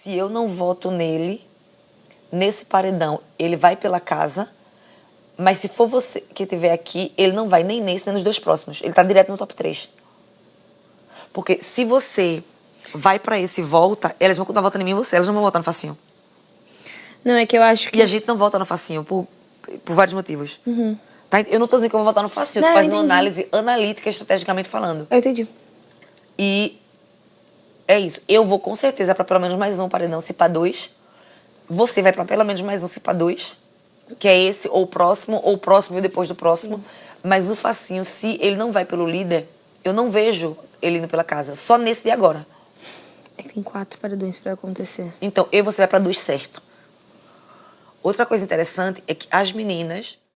Se eu não voto nele, nesse paredão, ele vai pela casa, mas se for você que estiver aqui, ele não vai nem nesse nem nos dois próximos. Ele tá direto no top 3. Porque se você vai pra esse e volta, elas vão continuar votando em mim e você, elas não vão votar no facinho. Não, é que eu acho que... E a gente não vota no facinho por, por vários motivos. Tá? Eu não tô dizendo que eu vou votar no facinho, Não, tô fazendo uma análise analítica, estrategicamente falando. Eu entendi. E é isso. Eu vou com certeza pra pelo menos mais um paredão, se pra dois. Você vai pra pelo menos mais um, se pra dois. Que é esse, ou o próximo, ou o próximo e depois do próximo. Mas o facinho, se ele não vai pelo líder, eu não vejo ele indo pela casa. Só nesse de agora. É que tem quatro paredões pra acontecer. Então, eu e você vai pra dois certo. Outra coisa interessante é que as meninas